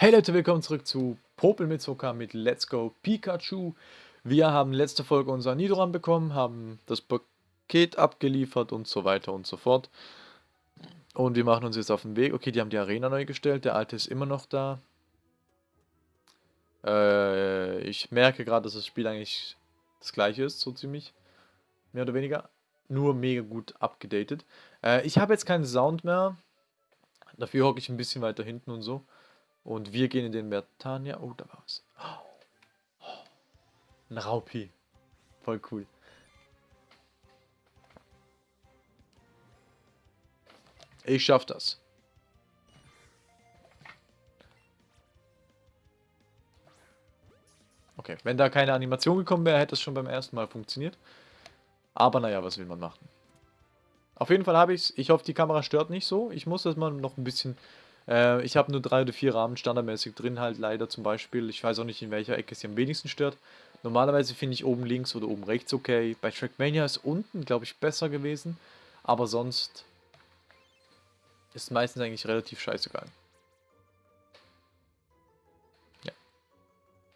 Hey Leute, willkommen zurück zu Popel mit Zucker mit Let's Go Pikachu. Wir haben letzte Folge unser Nidoran bekommen, haben das Paket abgeliefert und so weiter und so fort. Und wir machen uns jetzt auf den Weg. Okay, die haben die Arena neu gestellt, der alte ist immer noch da. Äh, ich merke gerade, dass das Spiel eigentlich das gleiche ist, so ziemlich. Mehr oder weniger. Nur mega gut abgedatet. Äh, ich habe jetzt keinen Sound mehr. Dafür hocke ich ein bisschen weiter hinten und so. Und wir gehen in den Bertania. Oh, da war was. Oh, ein Raupi. Voll cool. Ich schaff das. Okay, wenn da keine Animation gekommen wäre, hätte es schon beim ersten Mal funktioniert. Aber naja, was will man machen? Auf jeden Fall habe ich es. Ich hoffe, die Kamera stört nicht so. Ich muss das mal noch ein bisschen äh, ich habe nur drei oder vier Rahmen standardmäßig drin, halt leider zum Beispiel. Ich weiß auch nicht, in welcher Ecke sie am wenigsten stört. Normalerweise finde ich oben links oder oben rechts okay. Bei Trackmania ist unten, glaube ich, besser gewesen. Aber sonst ist meistens eigentlich relativ scheißegal. Ja.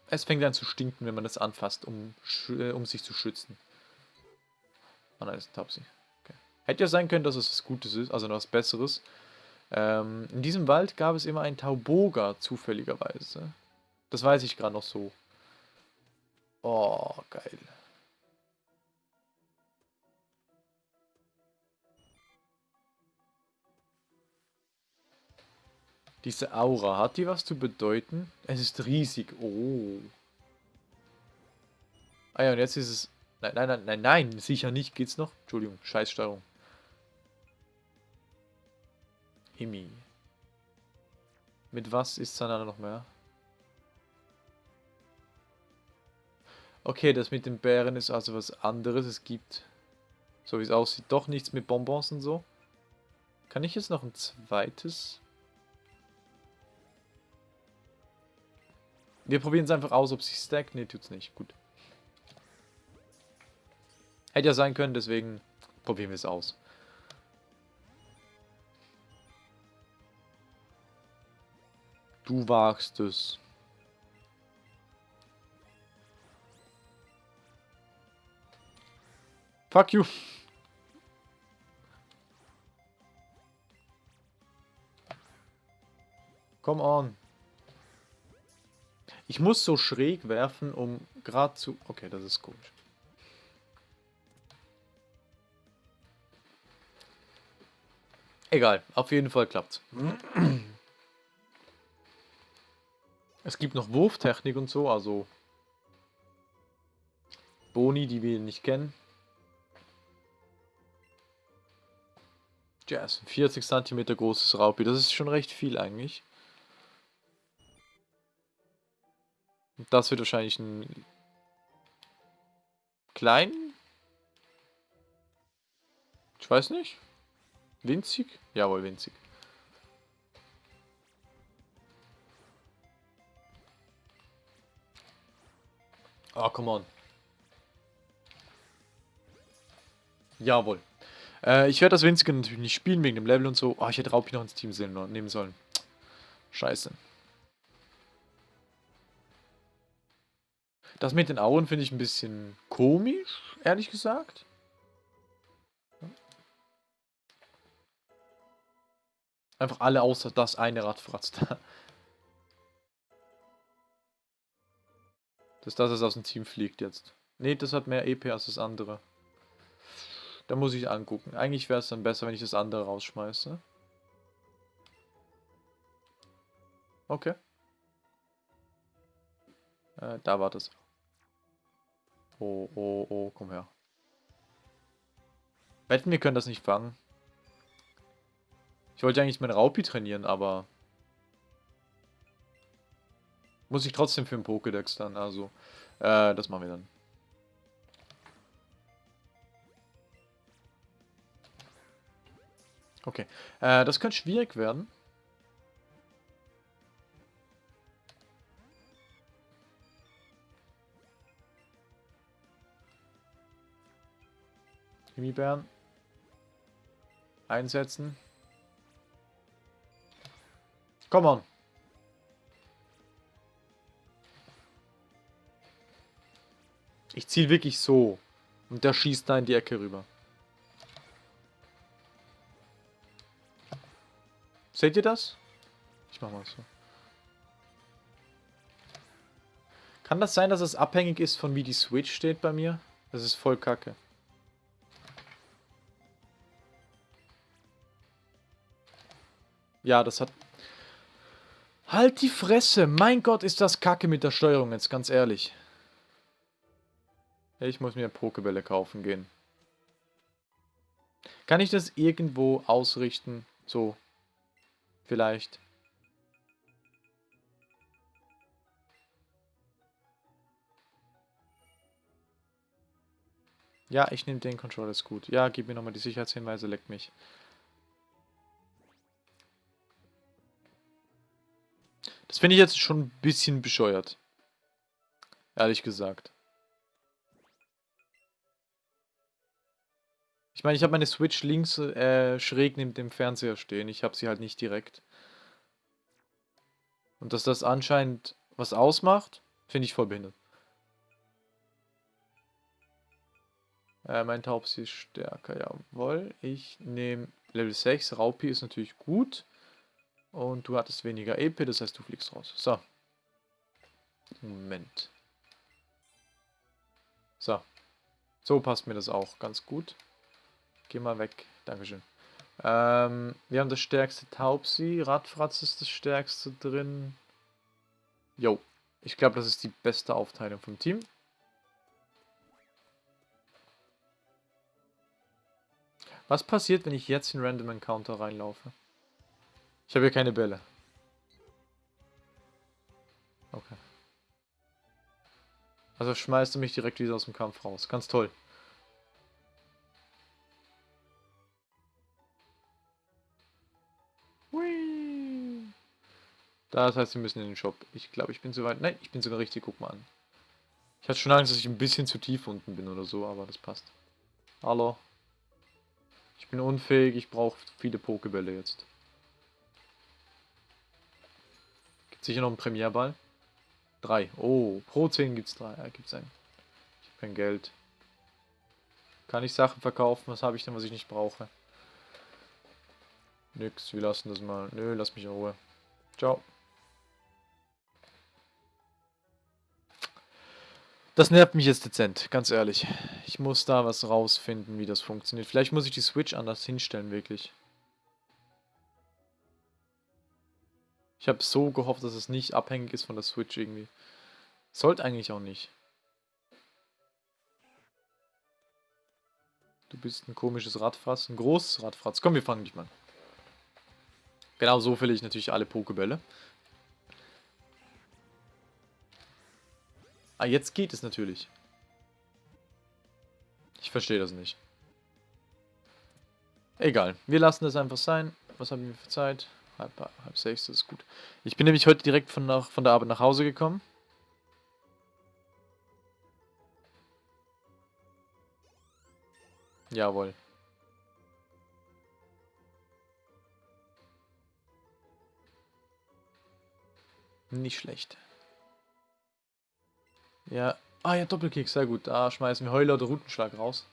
Es fängt an zu stinken, wenn man das anfasst, um, äh, um sich zu schützen. Ah nein, das ist ein Tapsi. Okay. Hätte ja sein können, dass es was Gutes ist, also noch was Besseres. Ähm, in diesem Wald gab es immer einen Tauboga, zufälligerweise. Das weiß ich gerade noch so. Oh, geil. Diese Aura, hat die was zu bedeuten? Es ist riesig. Oh. Ah ja, und jetzt ist es... Nein, nein, nein, nein, nein, sicher nicht. Geht's noch? Entschuldigung, Scheißsteuerung. Imi. Mit was ist Sanada noch mehr? Okay, das mit den Bären ist also was anderes. Es gibt, so wie es aussieht, doch nichts mit Bonbons und so. Kann ich jetzt noch ein zweites? Wir probieren es einfach aus, ob sich stackt. Ne, tut's nicht. Gut. Hätte ja sein können, deswegen probieren wir es aus. Du wagst es. Fuck you. Come on. Ich muss so schräg werfen, um gerade zu... Okay, das ist gut. Egal, auf jeden Fall klappt's. Es gibt noch Wurftechnik und so, also Boni, die wir nicht kennen. Jazz, 40 cm großes Raupi, das ist schon recht viel eigentlich. Und das wird wahrscheinlich ein klein. Ich weiß nicht. Winzig? Jawohl, winzig. Ah, come on. Jawohl. Äh, ich werde das Winzige natürlich nicht spielen wegen dem Level und so. Oh, ich hätte Raupi noch ins Team nehmen sollen. Scheiße. Das mit den Augen finde ich ein bisschen komisch, ehrlich gesagt. Einfach alle außer das eine Rad fratzt. Dass das aus dem Team fliegt jetzt. Ne, das hat mehr EP als das andere. Da muss ich angucken. Eigentlich wäre es dann besser, wenn ich das andere rausschmeiße. Okay. Äh, da war das. Oh, oh, oh, komm her. Wetten, wir können das nicht fangen. Ich wollte eigentlich meinen Raupi trainieren, aber muss ich trotzdem für den Pokédex dann, also äh, das machen wir dann. Okay, äh, das könnte schwierig werden. Gummibären einsetzen. Come on. Ich ziele wirklich so. Und der schießt da in die Ecke rüber. Seht ihr das? Ich mach mal so. Kann das sein, dass es abhängig ist von wie die Switch steht bei mir? Das ist voll kacke. Ja, das hat... Halt die Fresse! Mein Gott, ist das kacke mit der Steuerung jetzt, ganz ehrlich. Ich muss mir Pokebälle kaufen gehen. Kann ich das irgendwo ausrichten? So. Vielleicht. Ja, ich nehme den Controller, ist gut. Ja, gib mir nochmal die Sicherheitshinweise, leck mich. Das finde ich jetzt schon ein bisschen bescheuert. Ehrlich gesagt. Ich meine, ich habe meine Switch links äh, schräg neben dem Fernseher stehen. Ich habe sie halt nicht direkt. Und dass das anscheinend was ausmacht, finde ich voll behindert. Äh, mein Taubsi ist stärker, jawohl. Ich nehme Level 6. Raupi ist natürlich gut. Und du hattest weniger EP, das heißt, du fliegst raus. So. Moment. So. So passt mir das auch ganz gut. Geh mal weg. Dankeschön. Ähm, wir haben das stärkste Taubsi. Radfratz ist das stärkste drin. Jo. Ich glaube, das ist die beste Aufteilung vom Team. Was passiert, wenn ich jetzt in Random Encounter reinlaufe? Ich habe hier keine Bälle. Okay. Also schmeißt du mich direkt wieder aus dem Kampf raus. Ganz toll. Das heißt, wir müssen in den Shop. Ich glaube, ich bin zu weit. Nein, ich bin sogar richtig. Guck mal an. Ich hatte schon Angst, dass ich ein bisschen zu tief unten bin oder so, aber das passt. Hallo. Ich bin unfähig. Ich brauche viele Pokebälle jetzt. Sicher noch ein Premierball? Drei. Oh, pro 10 gibt es drei. Ja, gibt's einen. Ich habe kein Geld. Kann ich Sachen verkaufen? Was habe ich denn, was ich nicht brauche? Nix, wir lassen das mal. Nö, lass mich in Ruhe. Ciao. Das nervt mich jetzt dezent, ganz ehrlich. Ich muss da was rausfinden, wie das funktioniert. Vielleicht muss ich die Switch anders hinstellen, wirklich. Ich habe so gehofft, dass es nicht abhängig ist von der Switch irgendwie. Sollte eigentlich auch nicht. Du bist ein komisches Radfratz, ein großes Radfratz. Komm, wir fangen dich mal. Genau so fülle ich natürlich alle Pokebälle. Ah, jetzt geht es natürlich. Ich verstehe das nicht. Egal, wir lassen das einfach sein. Was haben wir für Zeit? Halb, halb sechs, das ist gut. Ich bin nämlich heute direkt von, nach, von der Arbeit nach Hause gekommen. Jawohl. Nicht schlecht. Ja. Ah ja, Doppelkick, sehr gut. Da schmeißen wir Heuler oder Rutenschlag raus.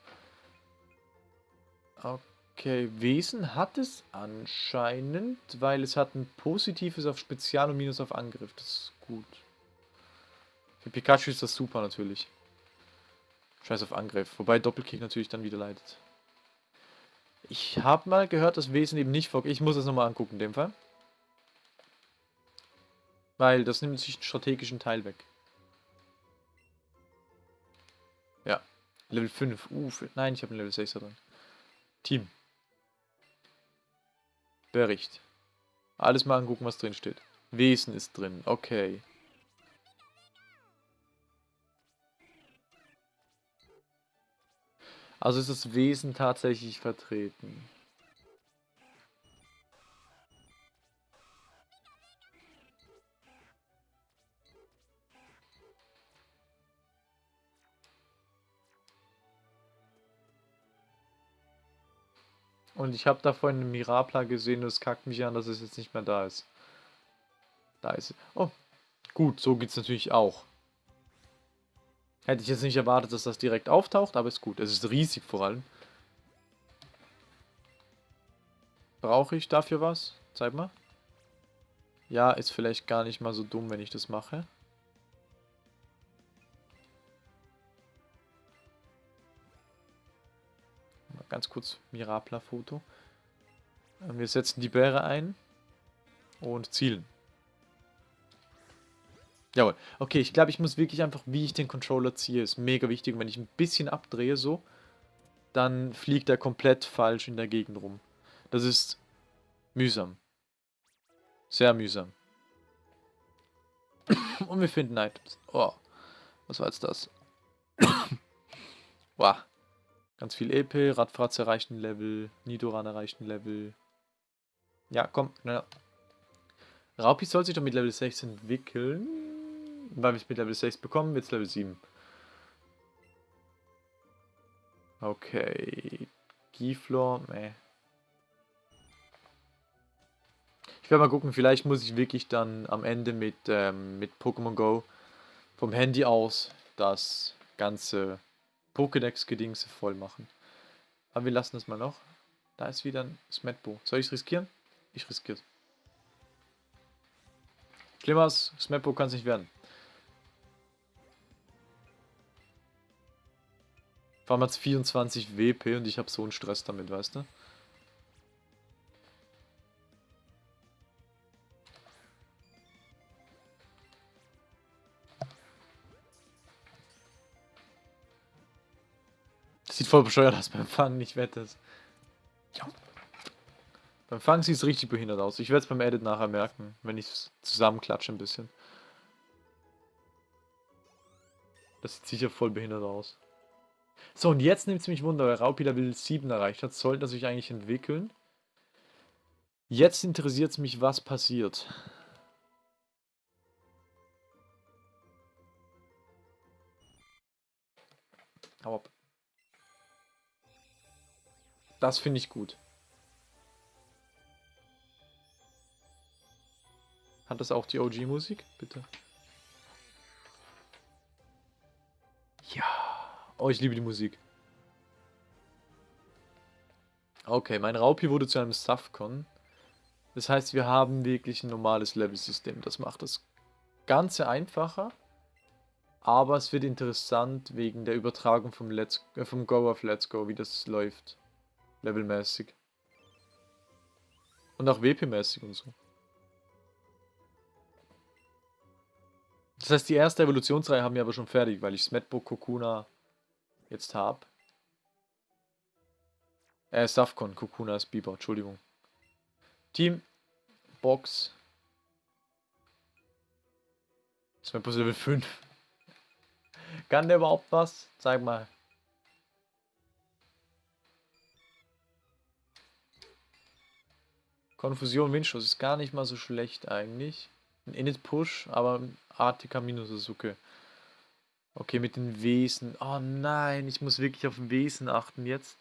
Okay. Wesen hat es anscheinend, weil es hat ein positives auf Spezial und Minus auf Angriff. Das ist gut. Für Pikachu ist das super natürlich. Scheiß auf Angriff. Wobei Doppelkick natürlich dann wieder leidet. Ich habe mal gehört, dass Wesen eben nicht vor... Ich muss das nochmal angucken in dem Fall. Weil das nimmt sich einen strategischen Teil weg. Level 5. Uh, nein, ich habe ein Level 6 drin. Team. Bericht. Alles mal angucken, was drin steht. Wesen ist drin. Okay. Also ist das Wesen tatsächlich vertreten. Und ich habe da vorhin einen Mirapla gesehen, das kackt mich an, dass es jetzt nicht mehr da ist. Da ist es. Oh, gut, so geht es natürlich auch. Hätte ich jetzt nicht erwartet, dass das direkt auftaucht, aber ist gut. Es ist riesig vor allem. Brauche ich dafür was? Zeig mal. Ja, ist vielleicht gar nicht mal so dumm, wenn ich das mache. Ganz kurz Mirapla-Foto. Wir setzen die Bäre ein und zielen. Jawohl. Okay, ich glaube, ich muss wirklich einfach, wie ich den Controller ziehe, ist mega wichtig. wenn ich ein bisschen abdrehe so, dann fliegt er komplett falsch in der Gegend rum. Das ist mühsam. Sehr mühsam. Und wir finden Items. Oh, was war jetzt das? wow. Ganz viel EP, Radfratz erreichten Level, Nidoran erreichten Level. Ja, komm, schneller. Raupi soll sich doch mit Level 6 entwickeln. Weil wir es mit Level 6 bekommen, wird es Level 7. Okay. Giflor, meh. Ich werde mal gucken, vielleicht muss ich wirklich dann am Ende mit, ähm, mit Pokémon Go vom Handy aus das ganze Pokédex-Gedingse voll machen. Aber wir lassen das mal noch. Da ist wieder ein Smetbo. Soll ich es riskieren? Ich riskiere es. Schlimmer als Smetbo kann es nicht werden. Vor allem hat es 24 WP und ich habe so einen Stress damit, weißt du? Voll bescheuert aus beim Fangen, ich wette es. Ja. Beim Fangen sieht es richtig behindert aus. Ich werde es beim Edit nachher merken, wenn ich es zusammenklatsche ein bisschen. Das sieht sicher voll behindert aus. So, und jetzt nimmt es mich Wunder, weil Raupi Level 7 erreicht hat. Sollte er sich eigentlich entwickeln. Jetzt interessiert es mich, was passiert. Hau ab. Das finde ich gut. Hat das auch die OG-Musik? Bitte. Ja. Oh, ich liebe die Musik. Okay, mein Raupi wurde zu einem Safcon. Das heißt, wir haben wirklich ein normales Level-System. Das macht das Ganze einfacher. Aber es wird interessant wegen der Übertragung vom, Let's, äh, vom Go auf Let's Go, wie das läuft. Levelmäßig. Und auch WP-mäßig und so. Das heißt, die erste Evolutionsreihe haben wir aber schon fertig, weil ich Smetbo, Kokuna, jetzt habe. Äh, Safcon, Kokuna ist Biber, Entschuldigung. Team, Box. Das ist Level 5. Kann der überhaupt was? Zeig mal. Konfusion, Windschuss ist gar nicht mal so schlecht eigentlich. Ein Init-Push, aber ATK minus ist okay. Mit den Wesen. Oh nein, ich muss wirklich auf Wesen achten jetzt.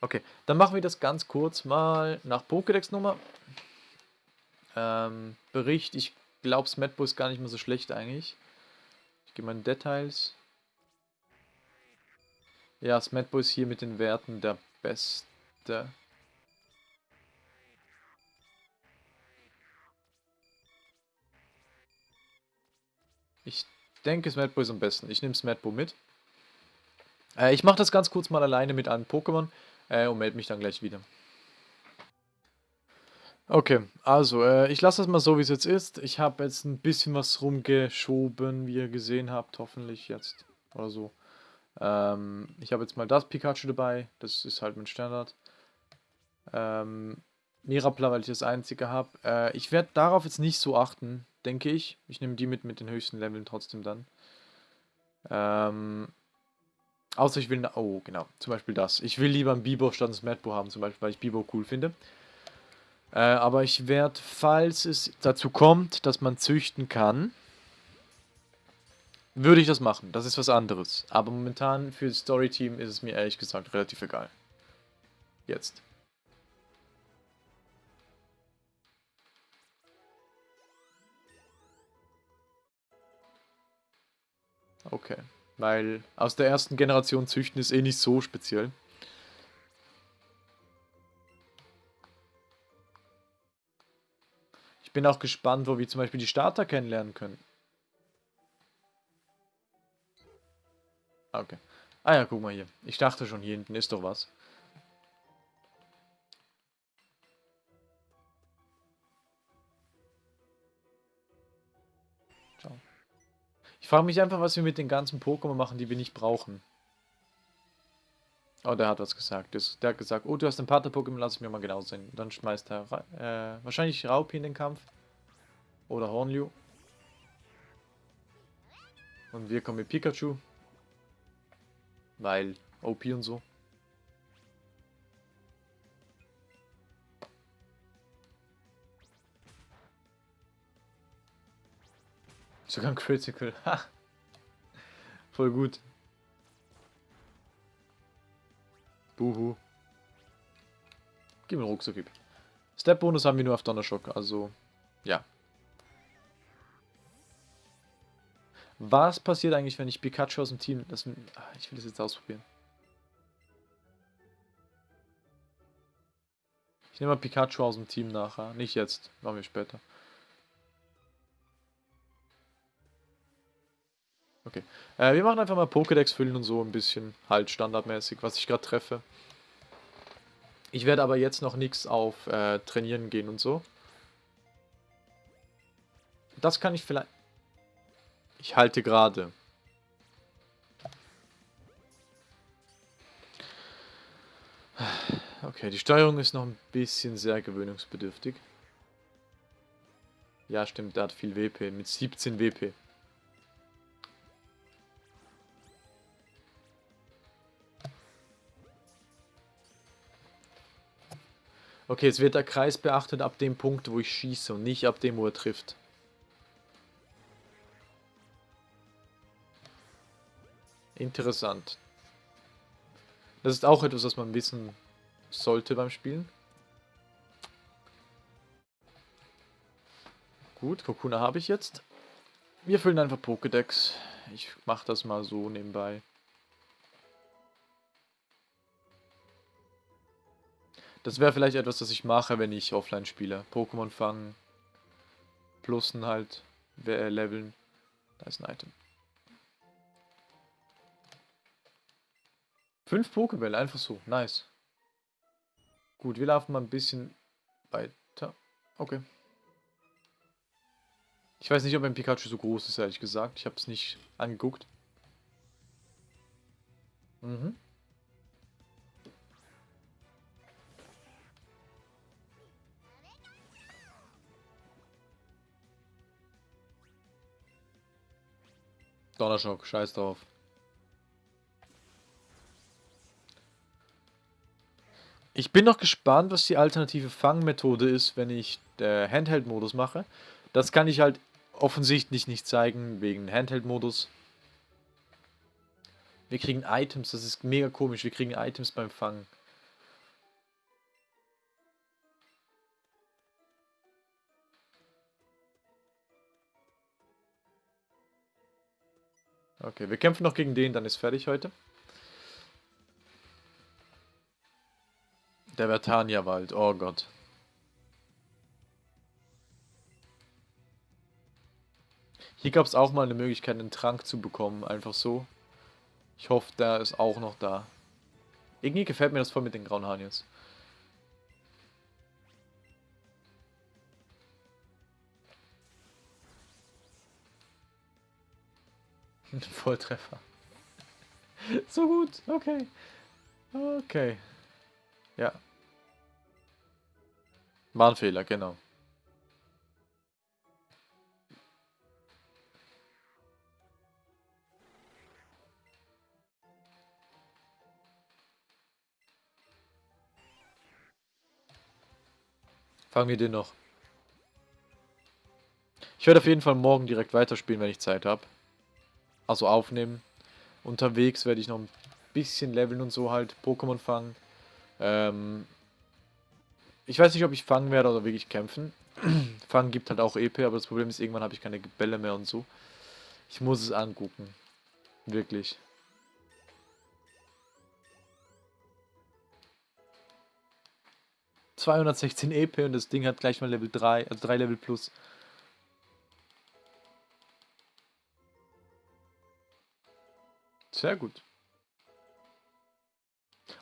Okay, dann machen wir das ganz kurz mal nach Pokédex-Nummer. Ähm, Bericht, ich glaube, Smetbo ist gar nicht mehr so schlecht eigentlich. Ich gehe mal in Details. Ja, Smetbo ist hier mit den Werten der Beste. Ich denke, Smetbo ist am besten. Ich nehme Smetbo mit. Äh, ich mache das ganz kurz mal alleine mit einem Pokémon äh, und melde mich dann gleich wieder. Okay, also äh, ich lasse das mal so, wie es jetzt ist. Ich habe jetzt ein bisschen was rumgeschoben, wie ihr gesehen habt, hoffentlich jetzt oder so. Ähm, ich habe jetzt mal das Pikachu dabei, das ist halt mein Standard. Ähm, Mirapla, weil ich das einzige habe. Äh, ich werde darauf jetzt nicht so achten, denke ich. Ich nehme die mit mit den höchsten Leveln trotzdem dann. Ähm, außer ich will... Oh, genau. Zum Beispiel das. Ich will lieber ein Bibo statt ein Madbo haben, zum Beispiel, weil ich Bibo cool finde. Äh, aber ich werde, falls es dazu kommt, dass man züchten kann, würde ich das machen. Das ist was anderes. Aber momentan für das Story-Team ist es mir ehrlich gesagt relativ egal. Jetzt. Okay. Weil aus der ersten Generation züchten ist eh nicht so speziell. Ich bin auch gespannt, wo wir zum Beispiel die Starter kennenlernen können. Okay. Ah ja, guck mal hier. Ich dachte schon, hier hinten ist doch was. Frage mich einfach, was wir mit den ganzen Pokémon machen, die wir nicht brauchen. Oh, der hat was gesagt. Der hat gesagt, oh, du hast ein Pater-Pokémon, lass ich mir mal genau sehen. Dann schmeißt er äh, wahrscheinlich Raupi in den Kampf. Oder Hornliu. Und wir kommen mit Pikachu. Weil OP und so. Sogar ein Critical. Ha. Voll gut. Buhu. Gib mir Rucksack. Step-Bonus haben wir nur auf Donnerschock, also ja. Was passiert eigentlich, wenn ich Pikachu aus dem Team... Das, ah, ich will das jetzt ausprobieren. Ich nehme mal Pikachu aus dem Team nachher. Nicht jetzt, machen wir später. Okay. Äh, wir machen einfach mal Pokédex füllen und so ein bisschen halt standardmäßig, was ich gerade treffe. Ich werde aber jetzt noch nichts auf äh, Trainieren gehen und so. Das kann ich vielleicht... Ich halte gerade. Okay, die Steuerung ist noch ein bisschen sehr gewöhnungsbedürftig. Ja, stimmt, der hat viel WP, mit 17 WP. Okay, jetzt wird der Kreis beachtet ab dem Punkt, wo ich schieße und nicht ab dem, wo er trifft. Interessant. Das ist auch etwas, was man wissen sollte beim Spielen. Gut, Kokuna habe ich jetzt. Wir füllen einfach Pokédex. Ich mache das mal so nebenbei. Das wäre vielleicht etwas, das ich mache, wenn ich offline spiele. Pokémon fangen. Plussen halt. Äh, leveln. Da ist ein Item. Fünf Pokébälle, einfach so. Nice. Gut, wir laufen mal ein bisschen weiter. Okay. Ich weiß nicht, ob ein Pikachu so groß ist, ehrlich gesagt. Ich habe es nicht angeguckt. Mhm. Donnerschock, scheiß drauf. Ich bin noch gespannt, was die alternative Fangmethode ist, wenn ich äh, Handheld-Modus mache. Das kann ich halt offensichtlich nicht zeigen, wegen Handheld-Modus. Wir kriegen Items, das ist mega komisch. Wir kriegen Items beim Fangen. Okay, wir kämpfen noch gegen den, dann ist fertig heute. Der Vertania-Wald, oh Gott. Hier gab es auch mal eine Möglichkeit, einen Trank zu bekommen, einfach so. Ich hoffe, der ist auch noch da. Irgendwie gefällt mir das voll mit den grauen Haaren jetzt. Volltreffer. so gut, okay. Okay. Ja. War ein Fehler, genau. Fangen wir den noch. Ich werde auf jeden Fall morgen direkt weiterspielen, wenn ich Zeit habe. Also aufnehmen. Unterwegs werde ich noch ein bisschen leveln und so halt Pokémon fangen. Ähm, ich weiß nicht, ob ich fangen werde oder wirklich kämpfen. fangen gibt halt auch EP, aber das Problem ist, irgendwann habe ich keine Bälle mehr und so. Ich muss es angucken. Wirklich. ...216 EP und das Ding hat gleich mal Level 3, also 3 Level plus. Sehr gut.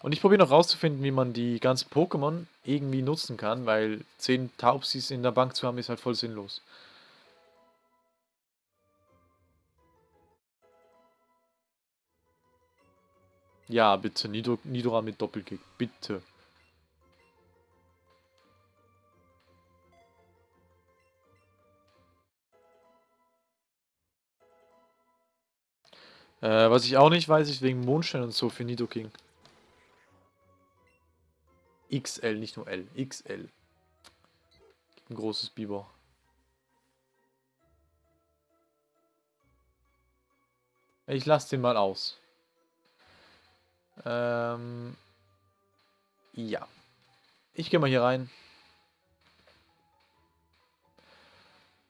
Und ich probiere noch rauszufinden, wie man die ganzen Pokémon irgendwie nutzen kann, weil 10 Taubsis in der Bank zu haben, ist halt voll sinnlos. Ja, bitte, Nido Nidora mit Doppelkick, bitte. Äh, was ich auch nicht weiß, ist wegen Mondstein und so für Nidoking. XL, nicht nur L. XL. Ein großes Biber. Ich lasse den mal aus. Ähm, ja. Ich gehe mal hier rein.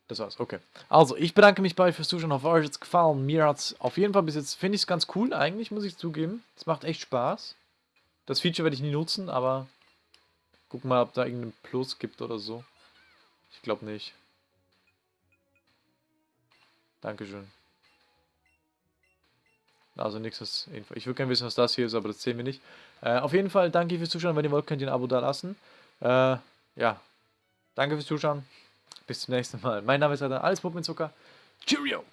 Das war's, okay. Also, ich bedanke mich bei euch fürs Zuschauen. Hoffe, euch hat es gefallen. Mir hat es auf jeden Fall bis jetzt, finde ich es ganz cool eigentlich, muss ich zugeben. Es macht echt Spaß. Das Feature werde ich nie nutzen, aber guck mal, ob da irgendein Plus gibt oder so. Ich glaube nicht. Dankeschön. Also nichts. Ich würde gerne wissen, was das hier ist, aber das sehen wir nicht. Äh, auf jeden Fall danke fürs Zuschauen. Wenn ihr wollt, könnt ihr ein Abo da lassen. Äh, ja. Danke fürs Zuschauen. Bis zum nächsten Mal. Mein Name ist Adam, alles Puppen Zucker. Cheerio!